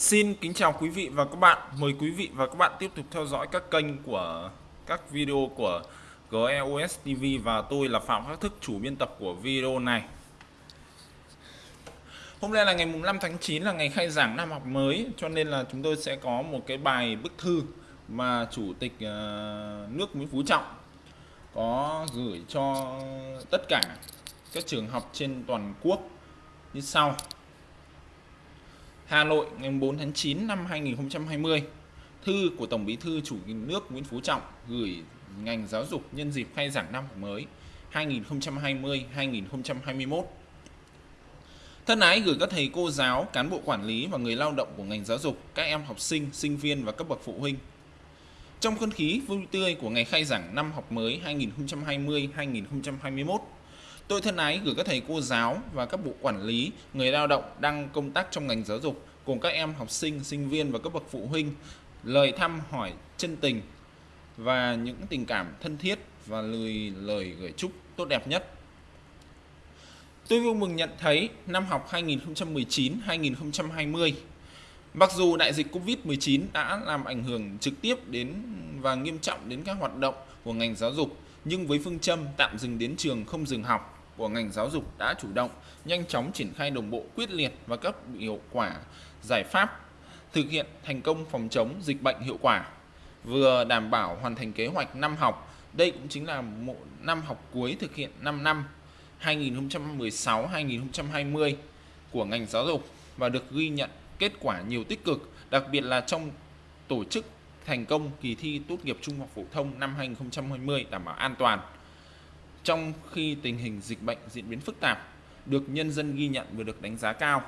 Xin kính chào quý vị và các bạn. Mời quý vị và các bạn tiếp tục theo dõi các kênh của các video của GEOS TV và tôi là Phạm Khắc Thức, chủ biên tập của video này. Hôm nay là ngày mùng 5 tháng 9 là ngày khai giảng năm học mới cho nên là chúng tôi sẽ có một cái bài bức thư mà chủ tịch ờ, nước Nguyễn Phú Trọng có gửi cho tất cả các trường học trên toàn quốc như sau. Hà Nội ngày 4 tháng 9 năm 2020 Thư của Tổng Bí thư Chủ tịch nước Nguyễn Phú Trọng gửi ngành giáo dục nhân dịp khai giảng năm học mới 2020-2021 Thân ái gửi các thầy cô giáo, cán bộ quản lý và người lao động của ngành giáo dục, các em học sinh, sinh viên và các bậc phụ huynh. Trong không khí vui tươi của ngày khai giảng năm học mới 2020-2021, Tôi thân ái gửi các thầy cô giáo và các bộ quản lý, người lao động đang công tác trong ngành giáo dục cùng các em học sinh, sinh viên và các bậc phụ huynh lời thăm hỏi chân tình và những tình cảm thân thiết và lời lời gửi chúc tốt đẹp nhất. Tôi vui mừng nhận thấy năm học 2019-2020 Mặc dù đại dịch Covid-19 đã làm ảnh hưởng trực tiếp đến và nghiêm trọng đến các hoạt động của ngành giáo dục, nhưng với phương châm tạm dừng đến trường không dừng học, của ngành giáo dục đã chủ động, nhanh chóng triển khai đồng bộ quyết liệt và các hiệu quả giải pháp thực hiện thành công phòng chống dịch bệnh hiệu quả, vừa đảm bảo hoàn thành kế hoạch năm học. Đây cũng chính là một năm học cuối thực hiện 5 năm 2016-2020 của ngành giáo dục và được ghi nhận kết quả nhiều tích cực, đặc biệt là trong tổ chức thành công kỳ thi tốt nghiệp trung học phổ thông năm 2020 đảm bảo an toàn trong khi tình hình dịch bệnh diễn biến phức tạp, được nhân dân ghi nhận và được đánh giá cao.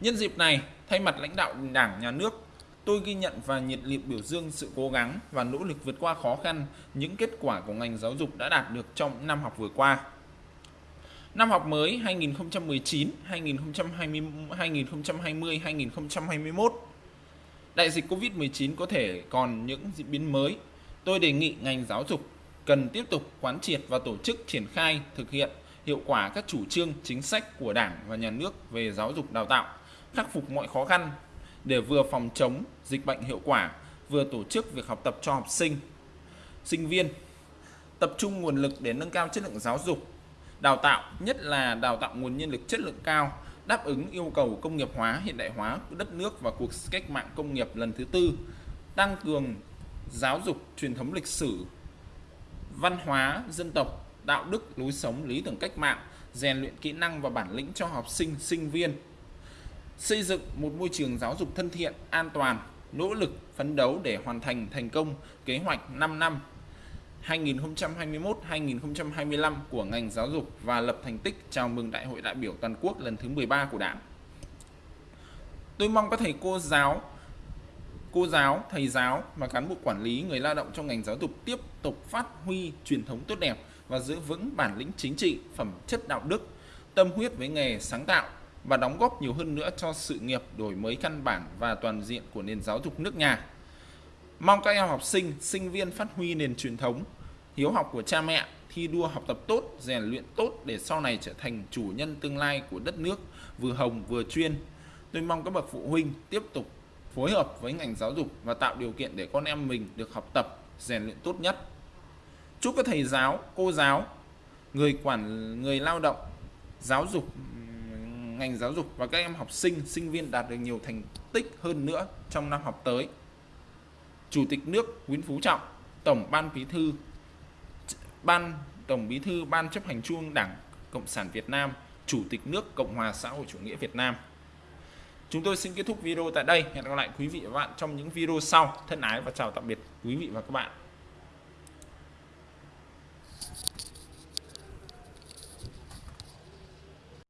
Nhân dịp này, thay mặt lãnh đạo Đảng, Nhà nước, tôi ghi nhận và nhiệt liệt biểu dương sự cố gắng và nỗ lực vượt qua khó khăn, những kết quả của ngành giáo dục đã đạt được trong năm học vừa qua. Năm học mới 2019, 2020, 2020, 2021, đại dịch Covid-19 có thể còn những diễn biến mới. Tôi đề nghị ngành giáo dục cần tiếp tục quán triệt và tổ chức triển khai thực hiện hiệu quả các chủ trương chính sách của Đảng và Nhà nước về giáo dục đào tạo, khắc phục mọi khó khăn để vừa phòng chống dịch bệnh hiệu quả, vừa tổ chức việc học tập cho học sinh, sinh viên, tập trung nguồn lực để nâng cao chất lượng giáo dục, đào tạo, nhất là đào tạo nguồn nhân lực chất lượng cao, đáp ứng yêu cầu công nghiệp hóa, hiện đại hóa của đất nước và cuộc cách mạng công nghiệp lần thứ tư, tăng cường giáo dục truyền thống lịch sử văn hóa dân tộc, đạo đức, lối sống, lý tưởng cách mạng, rèn luyện kỹ năng và bản lĩnh cho học sinh, sinh viên. Xây dựng một môi trường giáo dục thân thiện, an toàn, nỗ lực phấn đấu để hoàn thành thành công kế hoạch 5 năm 2021-2025 của ngành giáo dục và lập thành tích chào mừng Đại hội đại biểu toàn quốc lần thứ 13 của Đảng. Tôi mong các thầy cô giáo cô giáo, thầy giáo và cán bộ quản lý, người lao động trong ngành giáo dục tiếp tục phát huy truyền thống tốt đẹp và giữ vững bản lĩnh chính trị, phẩm chất đạo đức, tâm huyết với nghề sáng tạo và đóng góp nhiều hơn nữa cho sự nghiệp đổi mới căn bản và toàn diện của nền giáo dục nước nhà. Mong các em học sinh, sinh viên phát huy nền truyền thống, hiếu học của cha mẹ, thi đua học tập tốt, rèn luyện tốt để sau này trở thành chủ nhân tương lai của đất nước, vừa hồng vừa chuyên. Tôi mong các bậc phụ huynh tiếp tục phối hợp với ngành giáo dục và tạo điều kiện để con em mình được học tập, rèn luyện tốt nhất. Chúc các thầy giáo, cô giáo, người quản người lao động, giáo dục ngành giáo dục và các em học sinh, sinh viên đạt được nhiều thành tích hơn nữa trong năm học tới. Chủ tịch nước Nguyễn Phú Trọng, Tổng Ban Bí thư Ban Tổng Bí thư Ban chấp hành Trung Đảng Cộng sản Việt Nam, Chủ tịch nước Cộng hòa xã hội chủ nghĩa Việt Nam. Chúng tôi xin kết thúc video tại đây. Hẹn gặp lại quý vị và các bạn trong những video sau. Thân ái và chào tạm biệt quý vị và các bạn.